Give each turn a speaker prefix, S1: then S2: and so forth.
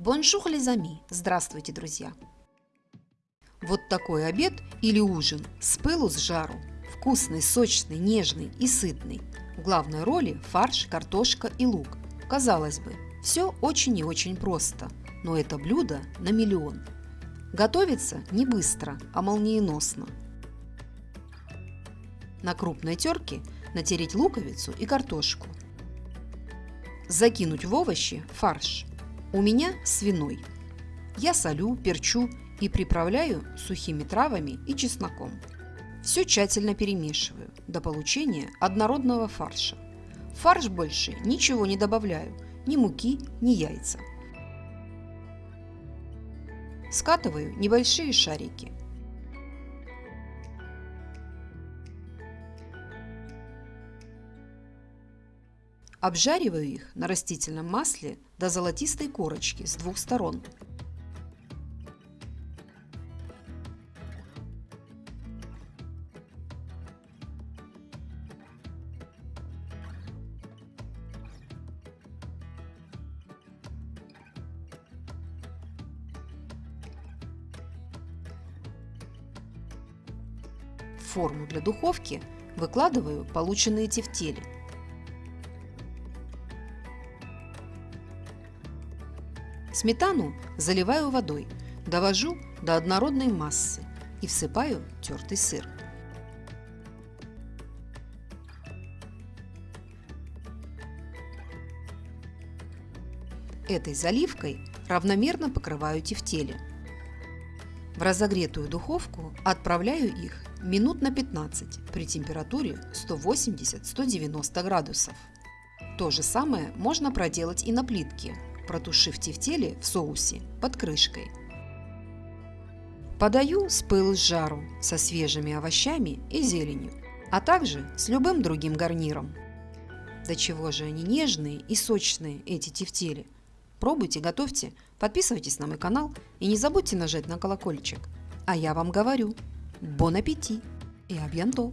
S1: Bonjour les amis! Здравствуйте, друзья! Вот такой обед или ужин с пылу с жару. Вкусный, сочный, нежный и сытный. В главной роли фарш, картошка и лук. Казалось бы, все очень и очень просто, но это блюдо на миллион. Готовится не быстро, а молниеносно. На крупной терке натереть луковицу и картошку. Закинуть в овощи фарш. У меня свиной. Я солю, перчу и приправляю сухими травами и чесноком. Все тщательно перемешиваю до получения однородного фарша. В фарш больше ничего не добавляю, ни муки, ни яйца. Скатываю небольшие шарики. Обжариваю их на растительном масле до золотистой корочки с двух сторон. В форму для духовки выкладываю полученные тефтели – Сметану заливаю водой, довожу до однородной массы и всыпаю тертый сыр. Этой заливкой равномерно покрываю тефтели. В разогретую духовку отправляю их минут на 15 при температуре 180-190 градусов. То же самое можно проделать и на плитке протушив тефтели в соусе под крышкой. Подаю с пыл с жару со свежими овощами и зеленью, а также с любым другим гарниром. До чего же они нежные и сочные, эти тефтели. Пробуйте, готовьте, подписывайтесь на мой канал и не забудьте нажать на колокольчик. А я вам говорю, бон аппетит и абьянто!